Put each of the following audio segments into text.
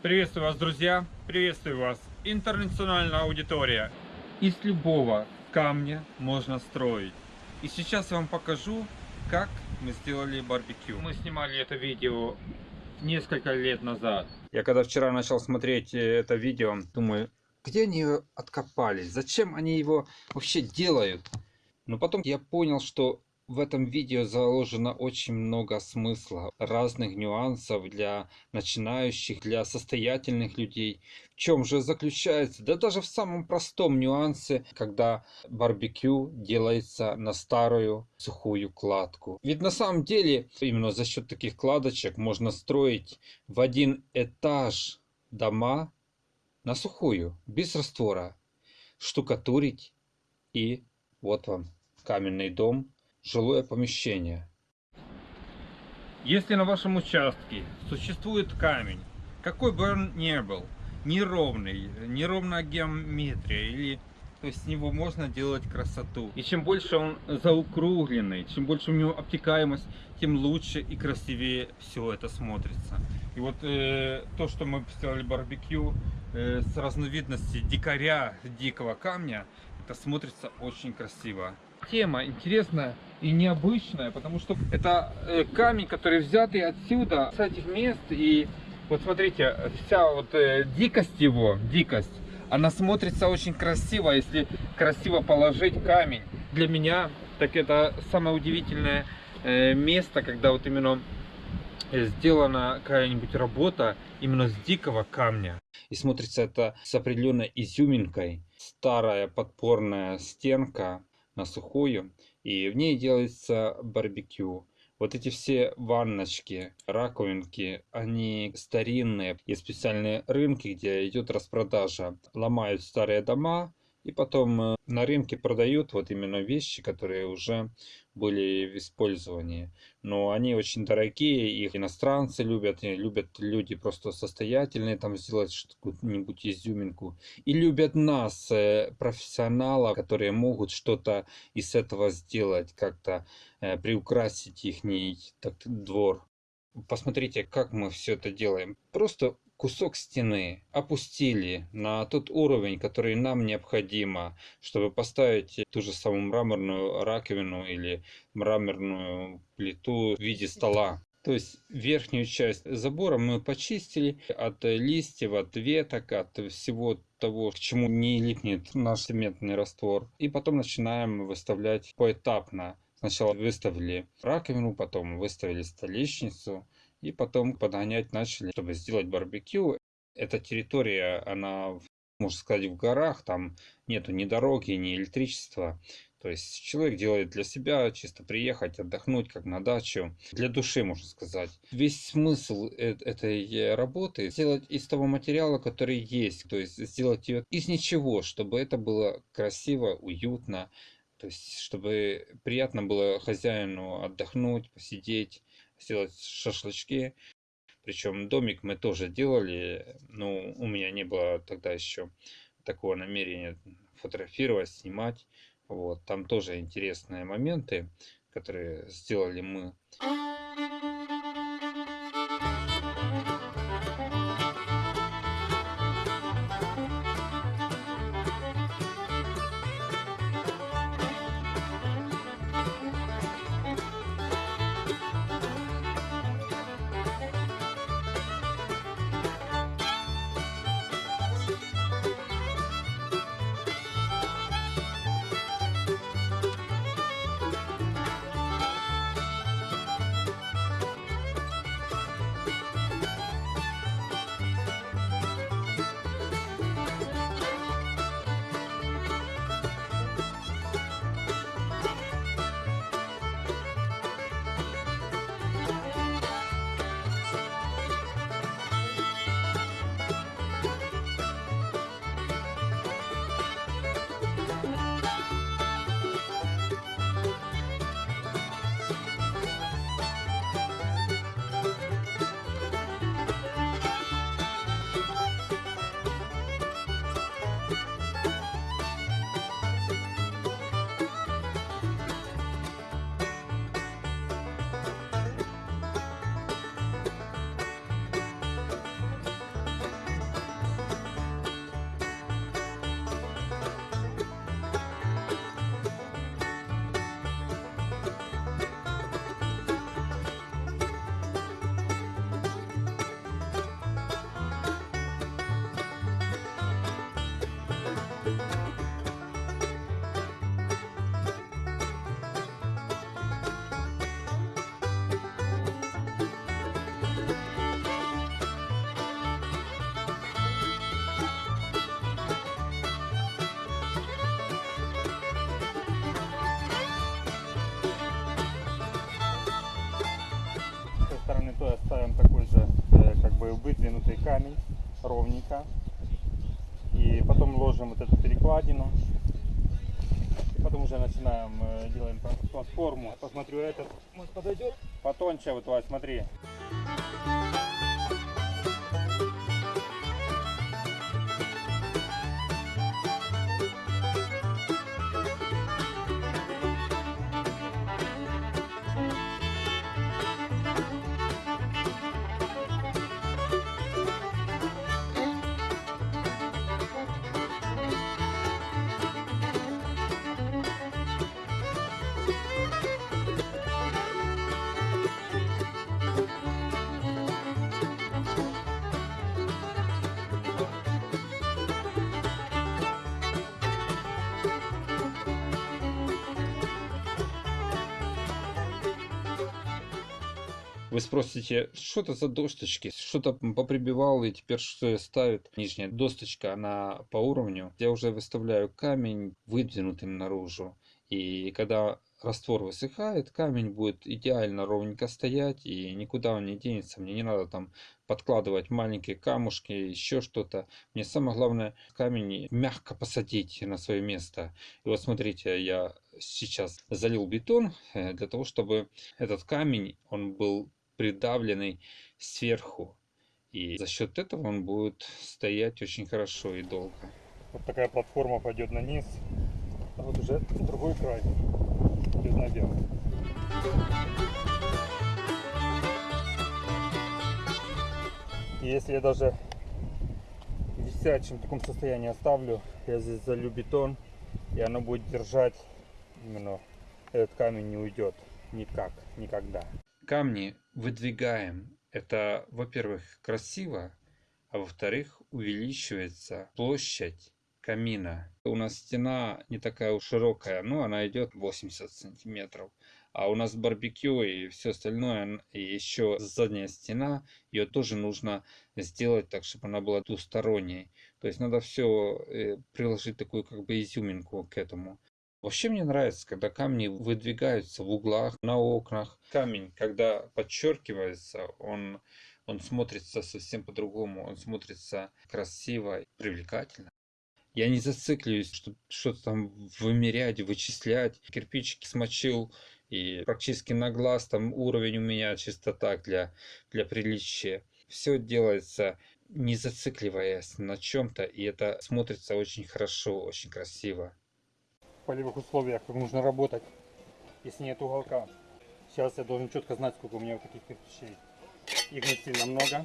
Приветствую вас, друзья! Приветствую вас, интернациональная аудитория! Из любого камня можно строить. И сейчас я вам покажу, как мы сделали барбекю. Мы снимали это видео несколько лет назад. Я когда вчера начал смотреть э, это видео, думаю, где они его откопались? Зачем они его вообще делают? Но потом я понял, что в этом видео заложено очень много смысла, разных нюансов для начинающих, для состоятельных людей. В чем же заключается? Да даже в самом простом нюансе, когда барбекю делается на старую сухую кладку. Ведь на самом деле именно за счет таких кладочек можно строить в один этаж дома на сухую, без раствора, штукатурить и вот вам каменный дом жилое помещение. Если на вашем участке существует камень, какой бы он ни был, неровный, неровная геометрия или то есть с него можно делать красоту. И чем больше он заукругленный, чем больше у него обтекаемость, тем лучше и красивее все это смотрится. И вот э, то, что мы сделали барбекю э, с разновидности дикаря, дикого камня, это смотрится очень красиво. Тема интересная и необычная, потому что это э, камень, который взятый отсюда, с этих мест. И вот смотрите, вся вот э, дикость его, дикость, она смотрится очень красиво, если красиво положить камень. Для меня так это самое удивительное э, место, когда вот именно сделана какая-нибудь работа именно с дикого камня. И смотрится это с определенной изюминкой. Старая подпорная стенка на сухую, и в ней делается барбекю. Вот эти все ванночки, раковинки, они старинные. Есть специальные рынки, где идет распродажа. Ломают старые дома, и потом э, на рынке продают вот именно вещи, которые уже были в использовании. Но они очень дорогие, их иностранцы любят, и любят люди просто состоятельные там сделать что-нибудь изюминку. И любят нас, э, профессионалов, которые могут что-то из этого сделать, как-то э, приукрасить их двор. Посмотрите, как мы все это делаем. Просто кусок стены опустили на тот уровень, который нам необходимо, чтобы поставить ту же самую мраморную раковину или мраморную плиту в виде стола. То есть верхнюю часть забора мы почистили от листьев, от веток, от всего того, к чему не липнет наш цементный раствор. И потом начинаем выставлять поэтапно. Сначала выставили раковину, потом выставили столешницу, и потом подгонять начали, чтобы сделать барбекю. Эта территория, она, можно сказать, в горах, там нету ни дороги, ни электричества. То есть человек делает для себя, чисто приехать, отдохнуть, как на дачу. Для души, можно сказать. Весь смысл э, этой работы сделать из того материала, который есть. То есть сделать ее из ничего, чтобы это было красиво, уютно. То есть, чтобы приятно было хозяину отдохнуть, посидеть, сделать шашлычки. Причем домик мы тоже делали, но у меня не было тогда еще такого намерения фотографировать, снимать. Вот, там тоже интересные моменты, которые сделали мы. Вы спросите, что это за досточки? Что-то поприбивал и теперь что ставит? Нижняя досточка, она по уровню. Я уже выставляю камень выдвинутым наружу. И когда раствор высыхает, камень будет идеально ровненько стоять и никуда он не денется. Мне не надо там подкладывать маленькие камушки, еще что-то. Мне самое главное камень мягко посадить на свое место. И вот смотрите, я сейчас залил бетон э, для того, чтобы этот камень, он был придавленный сверху. И за счет этого он будет стоять очень хорошо и долго. Вот такая платформа пойдет на низ. А вот уже другой край идет наверх. Если я даже в висячем таком состоянии оставлю, я здесь залью бетон, и оно будет держать именно этот камень не уйдет никак, никогда. Камни выдвигаем. Это, во-первых, красиво, а во-вторых, увеличивается площадь камина. У нас стена не такая уж широкая, но она идет 80 сантиметров. А у нас барбекю и все остальное, и еще задняя стена, ее тоже нужно сделать так, чтобы она была двусторонней. То есть надо все приложить такую как бы изюминку к этому. Вообще мне нравится, когда камни выдвигаются в углах, на окнах. Камень, когда подчеркивается, он, он смотрится совсем по-другому, он смотрится красиво, привлекательно. Я не зацикливаюсь, чтобы что-то там вымерять, вычислять. Кирпичики смочил, и практически на глаз там уровень у меня чисто так для, для приличия. Все делается не зацикливаясь на чем-то, и это смотрится очень хорошо, очень красиво. Полевых условиях как нужно работать, если нет уголка. Сейчас я должен четко знать, сколько у меня вот таких кирпичей. Их не сильно много.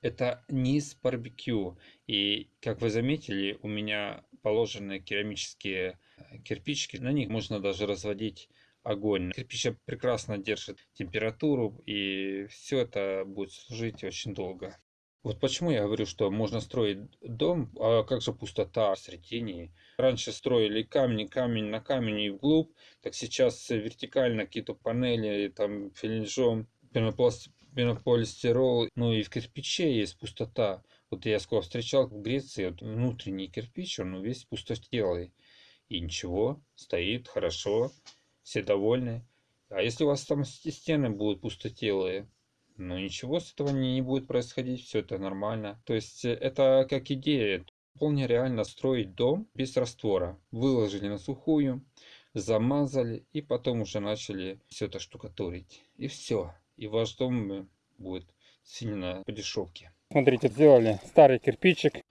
Это низ барбекю. И, как вы заметили, у меня положены керамические э, кирпичики. На них можно даже разводить огонь. Кирпич прекрасно держит температуру, и все это будет служить очень долго. Вот почему я говорю, что можно строить дом, а как же пустота в середине? Раньше строили камни, камень на камень и вглубь, так сейчас вертикально какие-то панели, там филинжом, пенопласт, пенополистирол, ну и в кирпиче есть пустота. Вот я сколько встречал в Греции, вот внутренний кирпич, он весь пустотелый. И ничего, стоит хорошо, все довольны. А если у вас там стены будут пустотелые, ну ничего с этого не, не будет происходить, все это нормально. То есть э, это как идея. Вполне реально строить дом без раствора. Выложили на сухую, замазали и потом уже начали все это штукатурить. И все. И ваш дом будет сильно по дешевке. Смотрите, сделали старый кирпичик.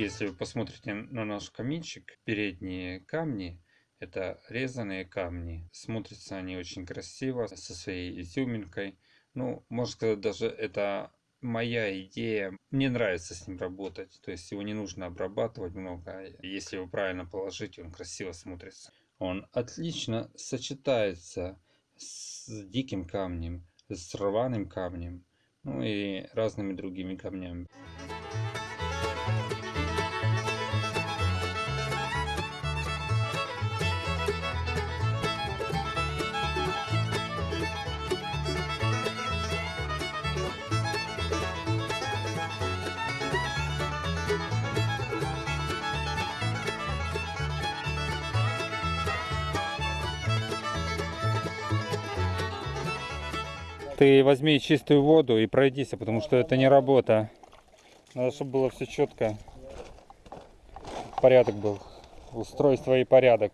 Если вы посмотрите на наш каминчик, передние камни это резаные камни. Смотрятся они очень красиво, со своей изюминкой. Ну, можно сказать, даже это моя идея. Мне нравится с ним работать. То есть его не нужно обрабатывать много. Если его правильно положить, он красиво смотрится. Он отлично сочетается с диким камнем, с рваным камнем, ну и разными другими камнями. Ты возьми чистую воду и пройдись, потому что это не работа. Надо, чтобы было все четко. Порядок был. Устройство и порядок.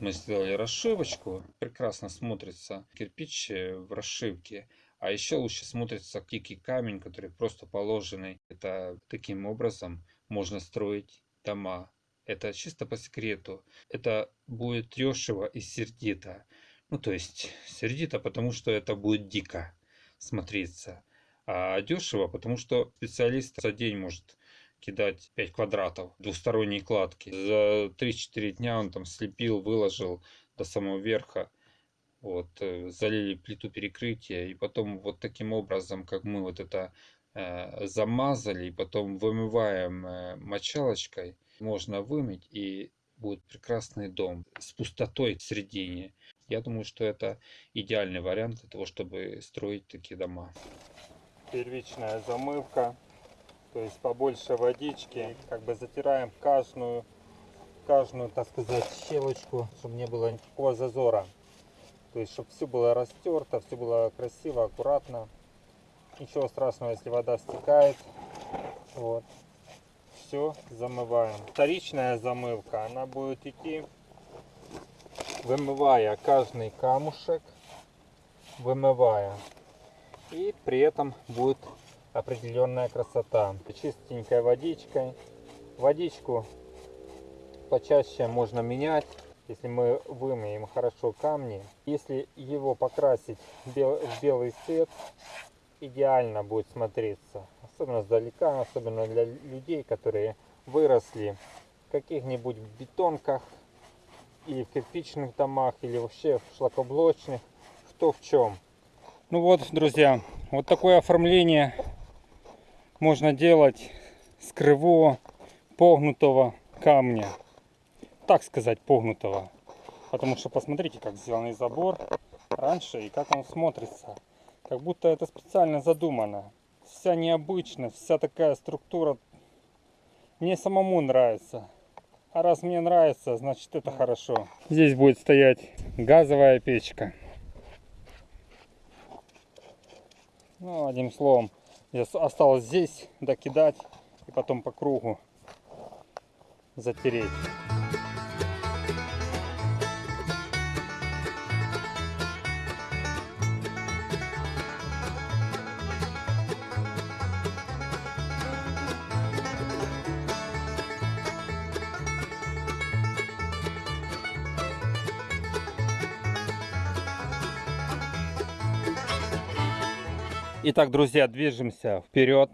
Мы сделали расшивочку. Прекрасно смотрится кирпич э, в расшивке. А еще лучше смотрится дикий камень, который просто положенный. Это таким образом можно строить дома. Это чисто по секрету. Это будет дешево и сердито. Ну, то есть сердито, потому что это будет дико смотреться. А дешево, потому что специалист за день может кидать 5 квадратов двусторонней кладки. За 3-4 дня он там слепил, выложил до самого верха. Вот, э, залили плиту перекрытия и потом вот таким образом, как мы вот это э, замазали и потом вымываем э, мочалочкой, можно вымыть и будет прекрасный дом с пустотой в середине. Я думаю, что это идеальный вариант для того, чтобы строить такие дома. Первичная замывка. То есть побольше водички. Как бы затираем каждую, каждую, так сказать, щелочку, чтобы не было никакого зазора. То есть, чтобы все было растерто, все было красиво, аккуратно. Ничего страшного, если вода стекает. Вот. Все замываем. Вторичная замывка, она будет идти, вымывая каждый камушек, вымывая. И при этом будет определенная красота. Чистенькой водичкой. Водичку почаще можно менять если мы вымоем хорошо камни, если его покрасить в белый цвет, идеально будет смотреться. Особенно сдалека, особенно для людей, которые выросли в каких-нибудь бетонках, или в кирпичных домах, или вообще в шлакоблочных, кто в чем. Ну вот, друзья, вот такое оформление можно делать с кривого погнутого камня так сказать, погнутого. Потому что посмотрите, как сделанный забор раньше и как он смотрится. Как будто это специально задумано. Вся необычность, вся такая структура мне самому нравится. А раз мне нравится, значит это хорошо. Здесь будет стоять газовая печка. Ну, одним словом, осталось здесь докидать и потом по кругу затереть. Итак, друзья, движемся вперед.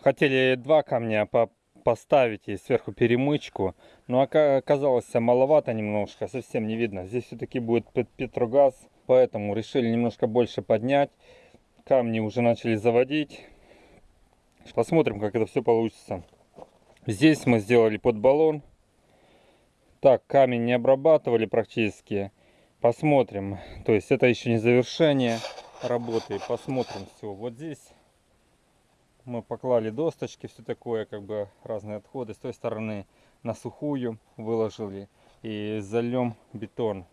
Хотели два камня по поставить и сверху перемычку, но оказалось маловато немножко, совсем не видно. Здесь все-таки будет Петрогаз, поэтому решили немножко больше поднять. Камни уже начали заводить. Посмотрим, как это все получится. Здесь мы сделали под баллон. Так, камень не обрабатывали практически. Посмотрим. То есть это еще не завершение работы. Посмотрим все. Вот здесь мы поклали досточки, все такое, как бы разные отходы. С той стороны на сухую выложили и зальем бетон.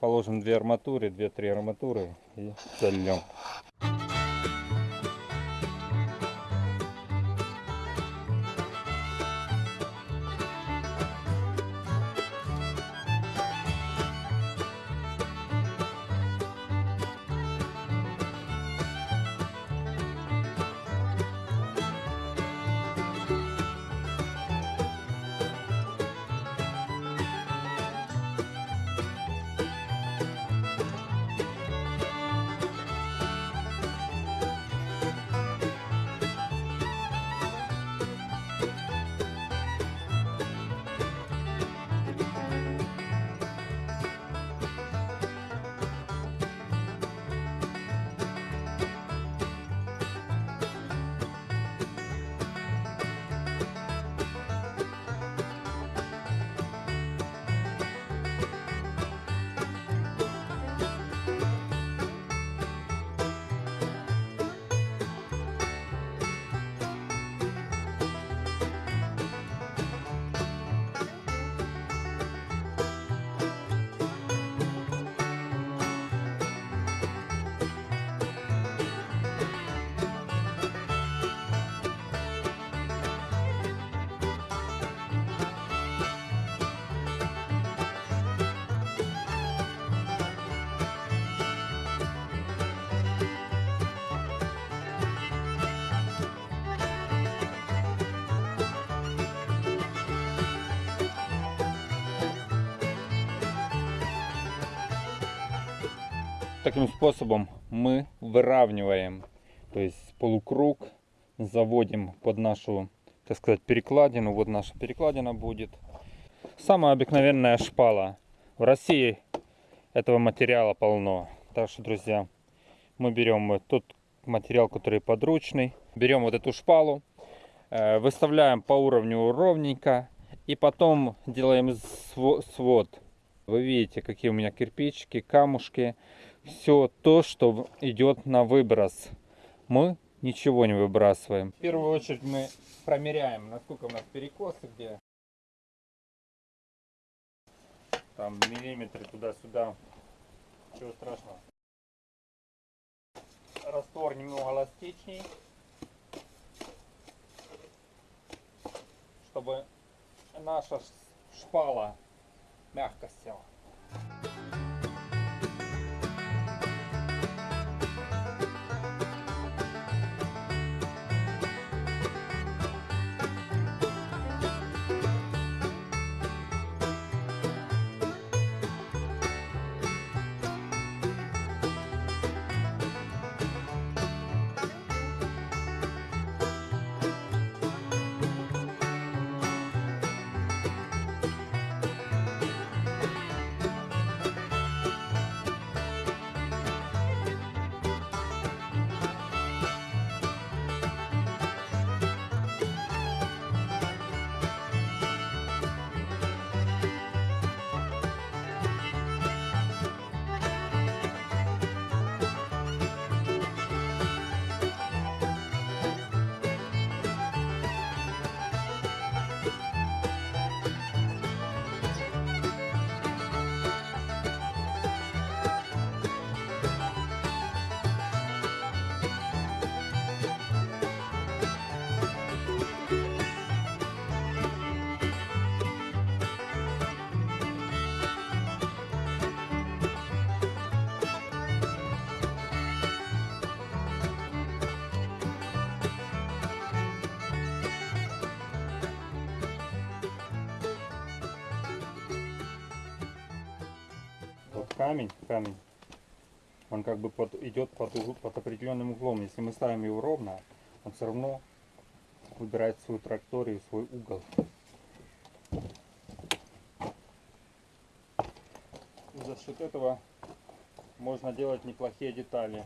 Положим две арматуры, две-три арматуры и зальем. Таким способом мы выравниваем, то есть полукруг заводим под нашу, так сказать, перекладину. Вот наша перекладина будет. Самая обыкновенная шпала. В России этого материала полно. Так что, друзья, мы берем тот материал, который подручный. Берем вот эту шпалу, э, выставляем по уровню ровненько. И потом делаем сво- свод. Вы видите, какие у меня кирпичики, камушки. Все то, что идет на выброс. Мы ничего не выбрасываем. В первую очередь мы промеряем, насколько у нас перекосы, где там миллиметры туда-сюда. Ничего страшного. Раствор немного эластичней, чтобы наша шпала мягко села. Камень, камень, он как бы под, идет под, под определенным углом. Если мы ставим его ровно, он все равно выбирает свою траекторию, свой угол. За счет этого можно делать неплохие детали.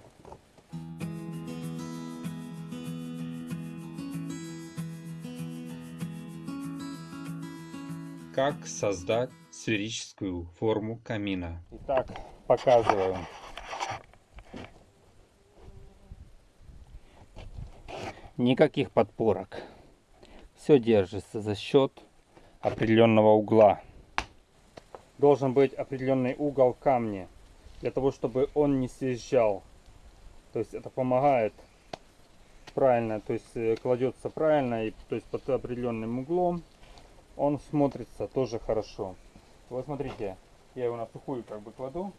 Как создать сферическую форму камина? Итак, показываю. Никаких подпорок. Все держится за счет определенного угла. Должен быть определенный угол камня, для того, чтобы он не съезжал. То есть это помогает правильно, то есть э, кладется правильно, и то есть под определенным углом он смотрится тоже хорошо. Вот смотрите, я его на сухую как бы кладу.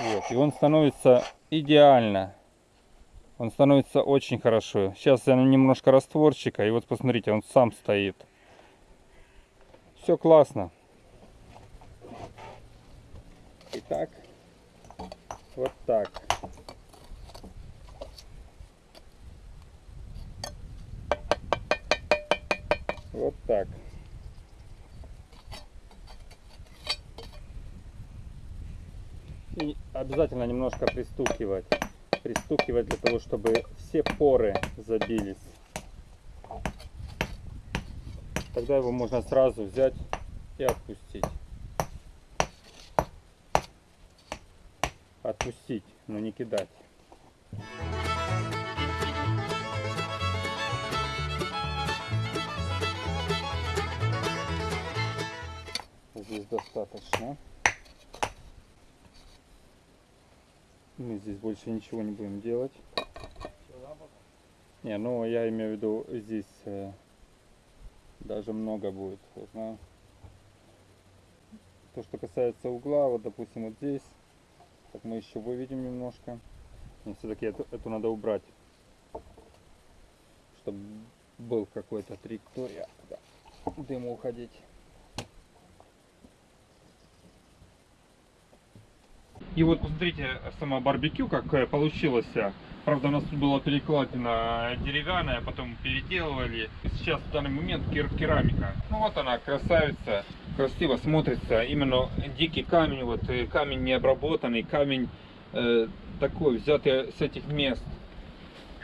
Вот, и он становится идеально. Он становится очень хорошо. Сейчас я немножко растворчика, и вот посмотрите, он сам стоит. Все классно. Итак, вот так. Вот так. И обязательно немножко пристукивать. Пристукивать для того, чтобы все поры забились. Тогда его можно сразу взять и отпустить. Отпустить, но не кидать. Здесь достаточно. Мы здесь больше ничего не будем делать. Не, ну я имею в виду здесь э, даже много будет. я знаю. То, что касается угла, вот допустим вот здесь, так мы еще выведем немножко. Но все-таки эту, эту надо убрать, чтобы был какой-то траектория, куда дыму уходить. И вот посмотрите, сама барбекю, как получилось. Правда, у нас тут была перекладина деревянная, потом переделывали. Сейчас в данный момент кер- керамика. Ну вот она, красавица, красиво смотрится. Именно дикий камень, вот э, камень необработанный, камень э, такой, взятый с этих мест.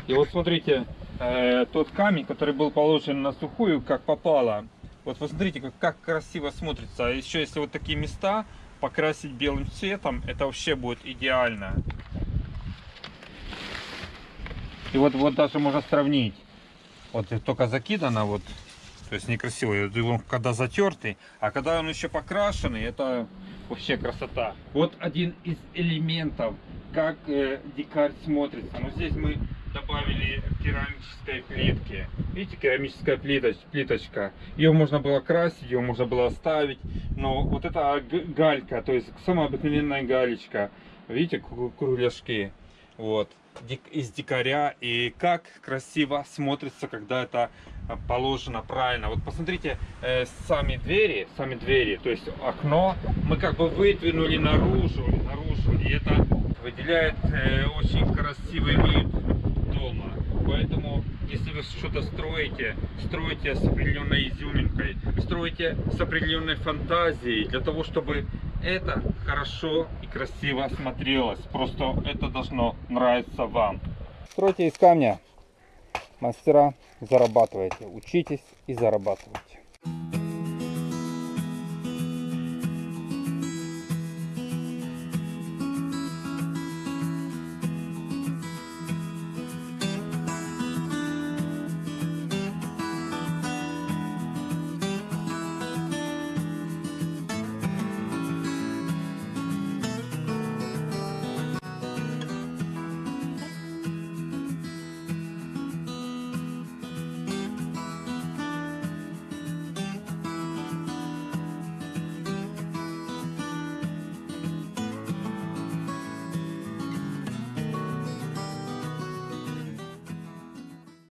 И вот смотрите, э, тот камень, который был положен на сухую, как попало. Вот посмотрите, как, как красиво смотрится. А еще если вот такие места покрасить белым цветом, это вообще будет идеально. И вот, вот даже можно сравнить. Вот только закидано, вот, то есть некрасиво. Когда затертый, а когда он еще покрашенный, это вообще красота. Вот один из элементов, как э, дикарь смотрится. Но здесь мы добавили керамической плитки. Видите, керамическая плиточ, плиточка. Ее можно было красить, ее можно было оставить. Но вот эта галька, то есть самая обыкновенная галечка. Видите, кру- кругляшки. Вот. Из дикаря. И как красиво смотрится, когда это а, положено правильно. Вот посмотрите, э, сами двери, сами двери, то есть окно, мы как бы выдвинули наружу, наружу, и это выделяет э, очень красивый вид. Поэтому, если вы что-то строите, стройте с определенной изюминкой, стройте с определенной фантазией, для того, чтобы это хорошо и красиво смотрелось. Просто это должно нравиться вам. Стройте из камня. Мастера, зарабатывайте. Учитесь и зарабатывайте.